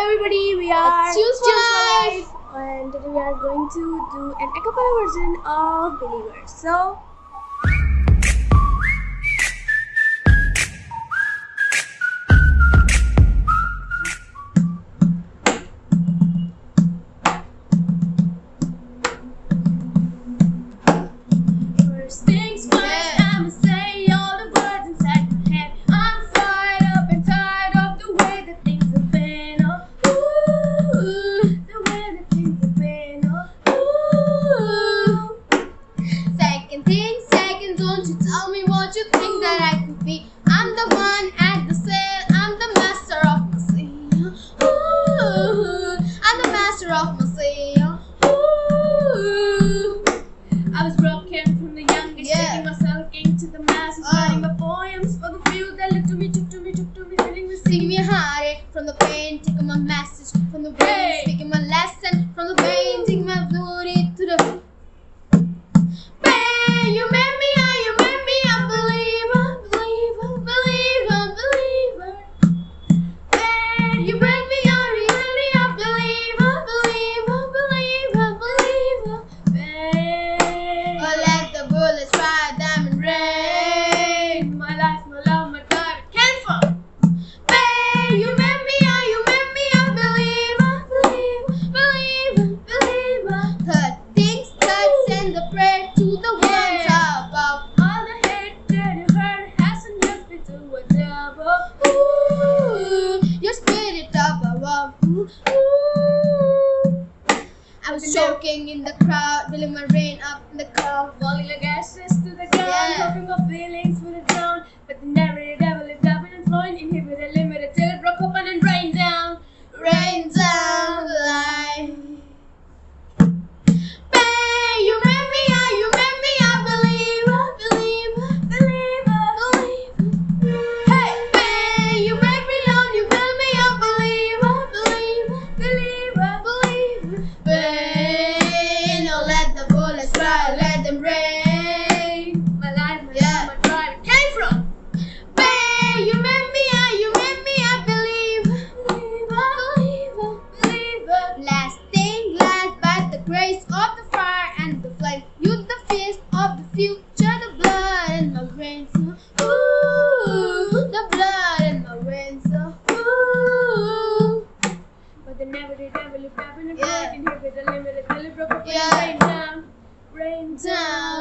everybody, we are Choose Choose Life. Life, and today we are going to do an acapella version of Believers. So, that I could be. I'm the one at the sail, I'm the master of my sea. Ooh, I'm the master of my sea. Ooh. I was broken from the youngest, Yeah. taking myself into the masses, Oh. writing my poems for the few that looked to me, took to me, took to me, feeling the Sing me heartache from the pain, taking my message from the brain, Hey. speaking my lesson from the pain, taking my beauty Choking in the crowd, feeling my rain up in the cloud. Falling like ashes to the ground, Yeah. talking my feelings Last thing, last, by the grace of the fire and the flame, you the feast of the future, the blood in my veins. Ooh, the blood in my veins. Ooh. But the narrative devil is dabbing and Yeah. flowing, inhibited, limited till it broke open Yeah. and rained down. Rained down.